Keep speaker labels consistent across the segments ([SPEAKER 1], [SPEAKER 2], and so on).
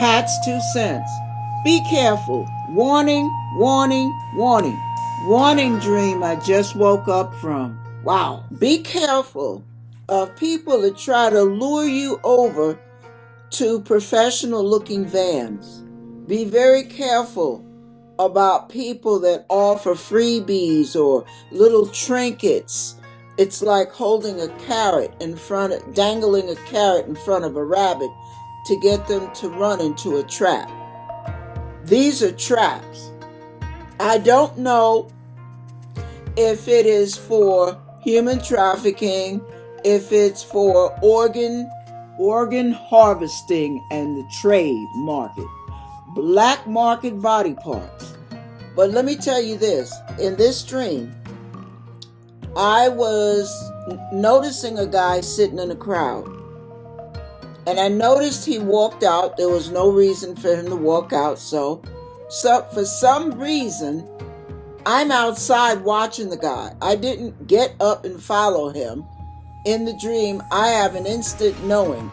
[SPEAKER 1] Pat's two cents. Be careful. Warning, warning, warning. Warning dream I just woke up from. Wow. Be careful of people that try to lure you over to professional looking vans. Be very careful about people that offer freebies or little trinkets. It's like holding a carrot in front of, dangling a carrot in front of a rabbit to get them to run into a trap. These are traps. I don't know if it is for human trafficking, if it's for organ organ harvesting and the trade market, black market body parts. But let me tell you this, in this dream, I was noticing a guy sitting in a crowd. And I noticed he walked out. There was no reason for him to walk out. So, so for some reason, I'm outside watching the guy. I didn't get up and follow him. In the dream, I have an instant knowing,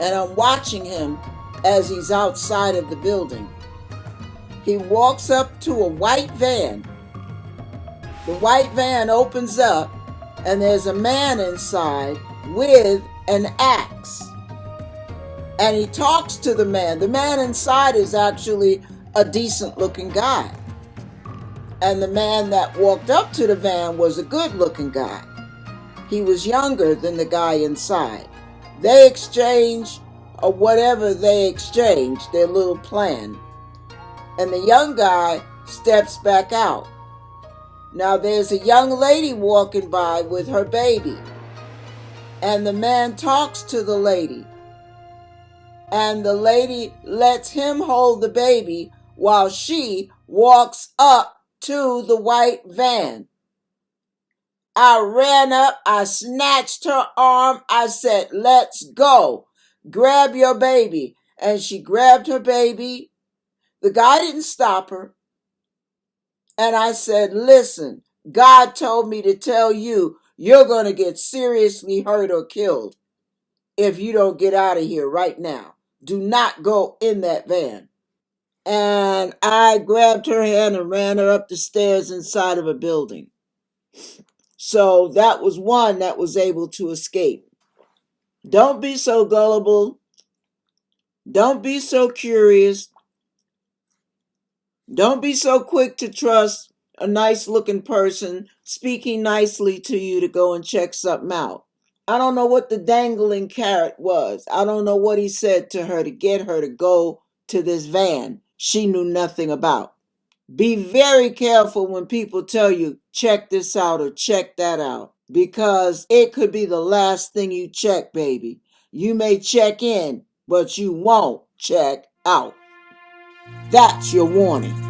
[SPEAKER 1] and I'm watching him as he's outside of the building. He walks up to a white van. The white van opens up, and there's a man inside with an axe. And he talks to the man. The man inside is actually a decent looking guy. And the man that walked up to the van was a good looking guy. He was younger than the guy inside. They exchange or whatever they exchange, their little plan. And the young guy steps back out. Now there's a young lady walking by with her baby. And the man talks to the lady. And the lady lets him hold the baby while she walks up to the white van. I ran up, I snatched her arm, I said, Let's go. Grab your baby. And she grabbed her baby. The guy didn't stop her. And I said, Listen, God told me to tell you you're going to get seriously hurt or killed if you don't get out of here right now. Do not go in that van and I grabbed her hand and ran her up the stairs inside of a building. So that was one that was able to escape. Don't be so gullible. Don't be so curious. Don't be so quick to trust a nice looking person speaking nicely to you to go and check something out. I don't know what the dangling carrot was. I don't know what he said to her to get her to go to this van she knew nothing about. Be very careful when people tell you, check this out or check that out, because it could be the last thing you check, baby. You may check in, but you won't check out. That's your warning.